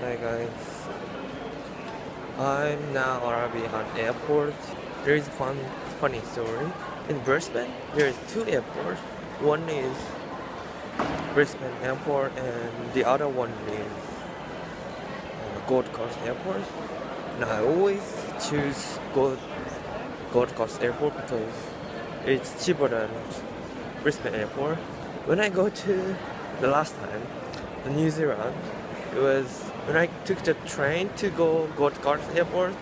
Hi guys. I'm now arriving at airport. There is fun funny story. In Brisbane, there is two airports. One is Brisbane Airport and the other one is uh, Gold Coast Airport. And I always choose Gold Gold Coast Airport because it's cheaper than Brisbane Airport. When I go to the last time, New Zealand, it was when I took the train to go Gold Coast Airport.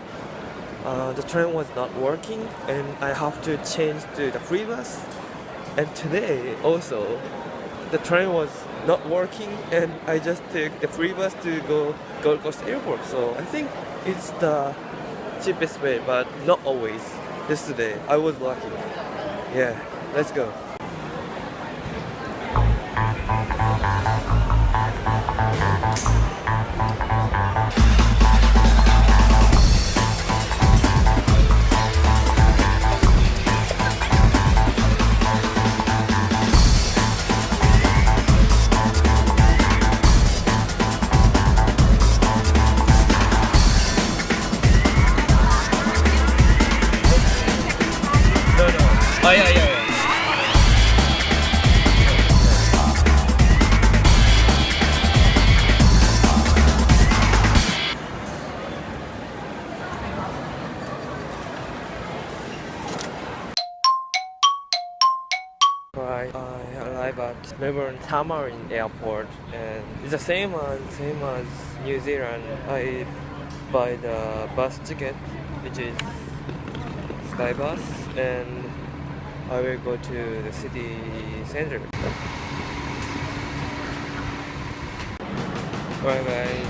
Uh, the train was not working and I have to change to the free bus. And today also, the train was not working and I just took the free bus to go Gold Coast Airport. So I think it's the cheapest way, but not always. Yesterday I was lucky. Yeah, let's go. Oh yeah, yeah. Right, I arrived at Melbourne Tullamarine Airport and it's the same as same as New Zealand. I buy the bus ticket which is Skybus and I will go to the city center. Alright guys,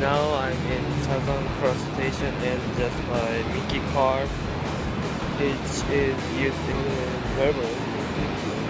now I'm in Southern Cross Station and just my myki car which is used in Melbourne.